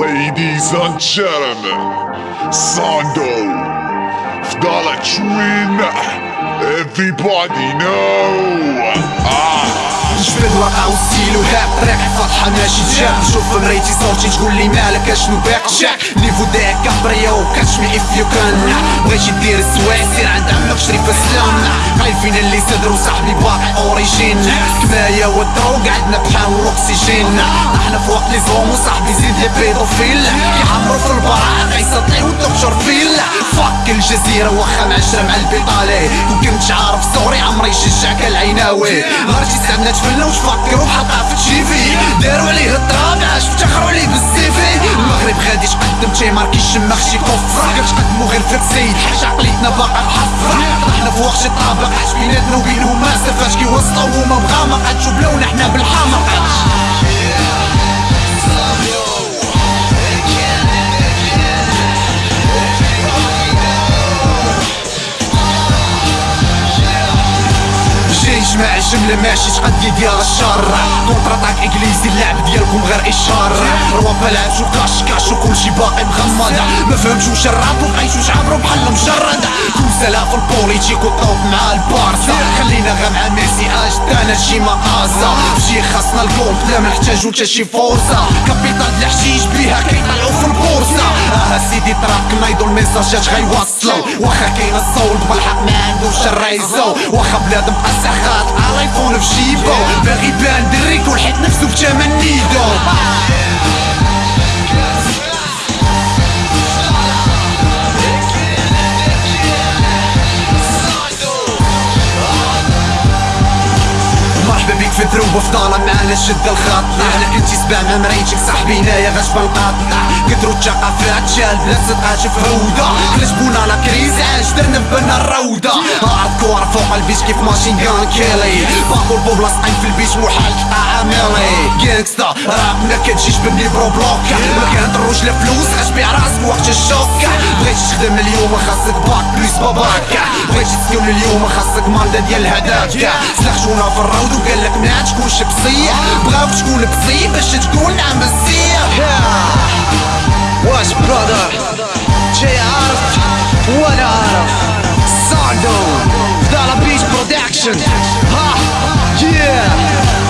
Ladies and gentlemen, Sando, Vdala Trina, everybody know. Ah. جبد ورقة وستيل وهاب طريق فاتحة ماشي تجاب نشوف مريتي صورتي تقول لي مالك اشنو باك شاك نيفو داك كابريو كاتش مي اف يو كان بغيتي دير السوايع سير عند عمك شري فسلام خايفين اللي صدر وصاحبي باقي أوريجين. كماية والدروغ عندنا بحال الأكسجين. أحنا في وقت لي زوم وصاحبي زيد لي بيدوفيل كيحمرو في البراءة غيسطيو الدكتور فيل. فاك الجزيرة واخا معشرة مع البيطالي وكنت عارف سوري عمري شجعك العيناوي غير سعدنا تفلنا وش فكروا حطها في. تشيفي داروا عليه الطراب عاش افتخروا عليه بالسيفي المغرب غادي تقدم تيمار كيشمخ شي كفر كتقدموا غير في حاجة عقليتنا باقا محفرة طحنا في وقت طابق عاش بيناتنا وبينهم ما سفاش كيوسطوا هما مغامق جماعة جملة ماشي تقدي ديال الشر. كونتر اتاك انجليزي اللعب ديالكم غير إشارة. روابا لعبتو كاش كاش وكلشي باقي مغمض ما فهمتو واش الراب وبقيتو تعبرو بحال مجرد. كوسلا في البوليتيك وطوب مع البارسا. خلينا غير مع ميسي اج دانا شي مقاسة فشي خاصنا الكومب لا منحتاجو تا شي فرصة كابيتال الحشيش بيها كيطلعو في البورصة آه سيدي تراك نايضو الميساجات غيوصلو واخا كاين الصول بالحق ما عندوش الريزو. واخا بلاد بقى سخات الايفون في جيبو. فضالة معانا شد الخط إحنا كنتي مريتك صاحبي هنايا غاش بنقطع كثروا الثقافات شال بلا صدقات في هودة كلشبونا لا كريز عاش درنا بنا الروضة. هارد كور فوق البيش كيف ماشين جان كيلي. باكل بوبلا سقيم في البيش محال تقطع عملي جانكستا راب ما كتجيش بني برو بلوك ما كنضروش لا فلوس غاش بيع راسك وقت الشوك بغيتي تخدم اليوم خاصك باك بليس باباك بغيتي تسكن اليوم خاصك ماندا ديال الهداك سلخشونا في الروض وقالك ما تكونش بصيح. بغاوك تكون بصيح باش تقول نعم بصيح. واش برادر جاي عارف وأنا عارف ساندو دالا بيش برودكشن ها yeah.